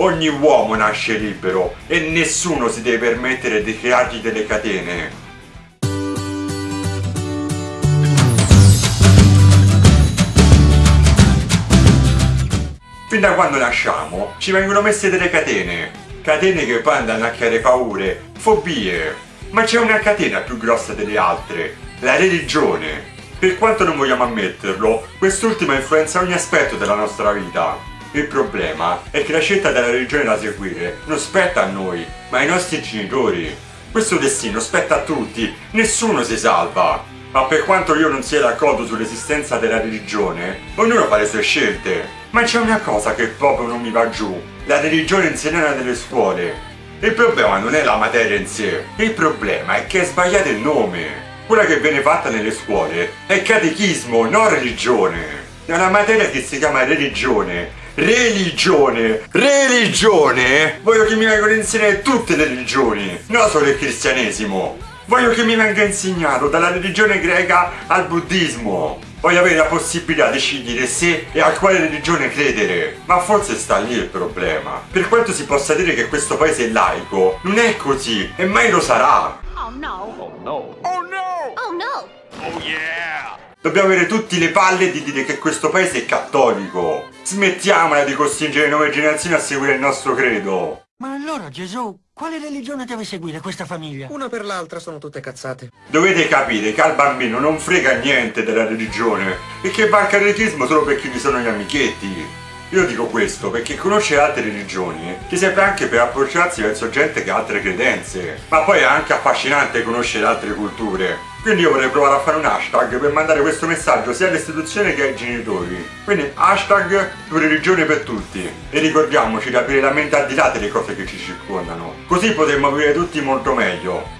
Ogni uomo nasce libero e nessuno si deve permettere di creargli delle catene. Fin da quando nasciamo ci vengono messe delle catene. Catene che poi andano a creare paure, fobie. Ma c'è una catena più grossa delle altre, la religione. Per quanto non vogliamo ammetterlo, quest'ultima influenza ogni aspetto della nostra vita. Il problema è che la scelta della religione da seguire non spetta a noi, ma ai nostri genitori. Questo destino spetta a tutti, nessuno si salva. Ma per quanto io non sia d'accordo sull'esistenza della religione, ognuno fa le sue scelte. Ma c'è una cosa che proprio non mi va giù. La religione insegnata nelle scuole. Il problema non è la materia in sé. Il problema è che è sbagliato il nome. Quella che viene fatta nelle scuole è catechismo, non religione. È una materia che si chiama religione. Religione! Religione! Voglio che mi vengano insegnate tutte le religioni, non solo il cristianesimo. Voglio che mi venga insegnato dalla religione greca al buddismo. Voglio avere la possibilità di scegliere se e a quale religione credere. Ma forse sta lì il problema. Per quanto si possa dire che questo paese è laico, non è così e mai lo sarà. Oh no. Oh no. Oh no. Oh yeah. Dobbiamo avere tutti le palle di dire che questo paese è cattolico. Smettiamola di costringere le nuove generazioni a seguire il nostro credo. Ma allora, Gesù, quale religione deve seguire questa famiglia? Una per l'altra sono tutte cazzate. Dovete capire che al bambino non frega niente della religione e che va al catechismo solo perché gli sono gli amichetti. Io dico questo perché conoscere altre religioni ti serve anche per approcciarsi verso gente che ha altre credenze, ma poi è anche affascinante conoscere altre culture. Quindi io vorrei provare a fare un hashtag per mandare questo messaggio sia alle istituzioni che ai genitori. Quindi hashtag religione per tutti. E ricordiamoci di aprire la mente al di là delle cose che ci circondano. Così potremmo vivere tutti molto meglio.